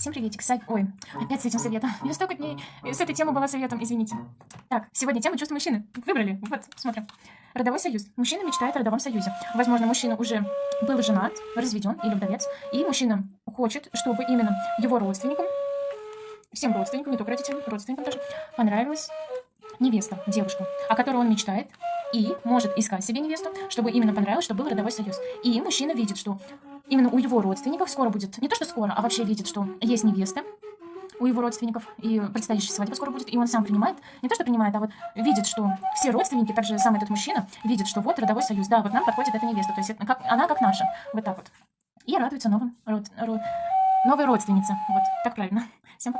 Всем приветик. Сай... Ой, опять с этим советом. Я столько дней с этой темой была советом, извините. Так, сегодня тема чувства мужчины. Выбрали. Вот, смотрим. Родовой союз. Мужчина мечтает о родовом союзе. Возможно, мужчина уже был женат, разведен или вдовец. И мужчина хочет, чтобы именно его родственникам, всем родственникам, не только родителям, родственникам тоже, понравилась невеста, девушка, о которой он мечтает, и может искать себе невесту, чтобы именно понравилось, чтобы был родовой союз. И мужчина видит, что именно у его родственников скоро будет, не то что скоро, а вообще видит, что есть невеста у его родственников, и предстоящая свадьба скоро будет, и он сам принимает, не то что принимает, а вот видит, что все родственники, также сам этот мужчина, видит, что вот родовой союз, да, вот нам подходит эта невеста, то есть это, как, она как наша, вот так вот. И радуется новым, род, род, новой родственнице, вот, так правильно. Всем пока.